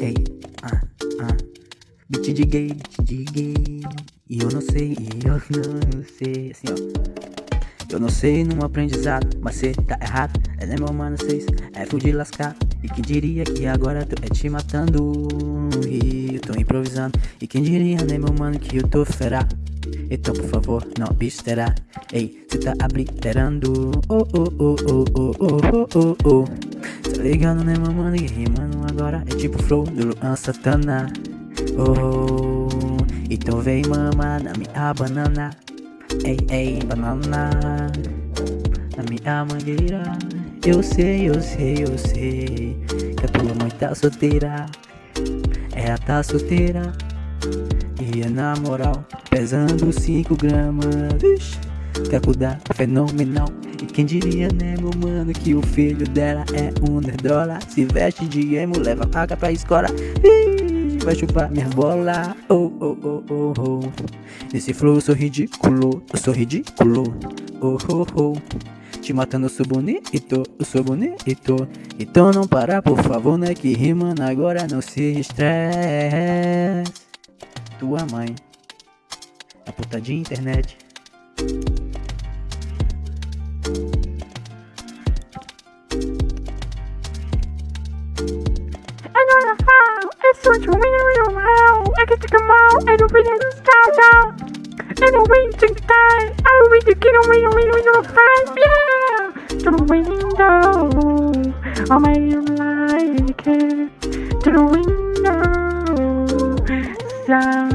Ei, ah, ah. Beat de gay, beat de gay. E eu não sei, e eu não sei. Assim, ó. Eu não sei num aprendizado, mas cê tá errado. É né, meu mano, cês é fudir lascar. E quem diria que agora tu é te matando? E eu tô improvisando. E quem diria, né, meu mano, que eu tô fera? Então, por favor, não besteira. Ei, cê tá obliterando. Oh, oh, oh, oh, oh, oh, oh, oh, oh. Tá ligado, né, mano? E rimando agora é tipo flow do Luan Santana. Oh, então vem mama na minha banana. Ei, ei, banana. Na minha mangueira. Eu sei, eu sei, eu sei. Que a tua mãe tá solteira. Ela tá solteira. Na moral, pesando 5 gramas. Quer cuidar, fenomenal. E quem diria, né, meu mano, que o filho dela é um nerdola. Se veste de emo, leva paga pra escola. Vai chupar minha bola. Oh, oh, oh, oh, oh. Nesse flow eu sou ridículo, eu sou ridículo. Oh, oh, oh. Te matando, eu sou bonito, eu sou bonito. Então não para, por favor, né? Que rimando agora não se estresse tua mãe. A putadinha internet. Agora falo, é só de um meu mal, é que fica mal, é do filho do estado. É do bem de quem é do bem de que não me ilumina, não faz bem. Tudo bem lindo, oh my it? tudo bem Now.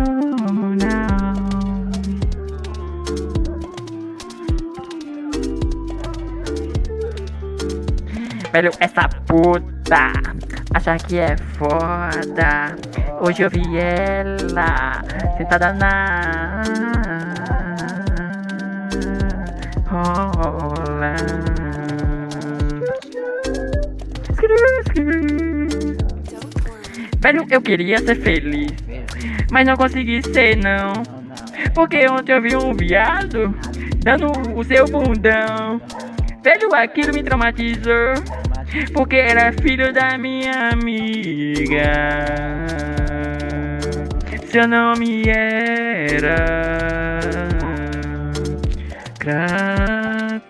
Velho, essa puta acha que é foda. Hoje eu vi ela sentada na rola. Velho, eu queria ser feliz, mas não consegui ser não. Porque ontem eu vi um viado dando o seu bundão. Velho, aquilo me traumatizou. Porque era filho da minha amiga. Seu nome era Cracrudinha.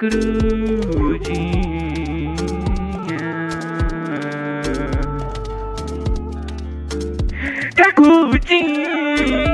Cracrudinha. Thank you.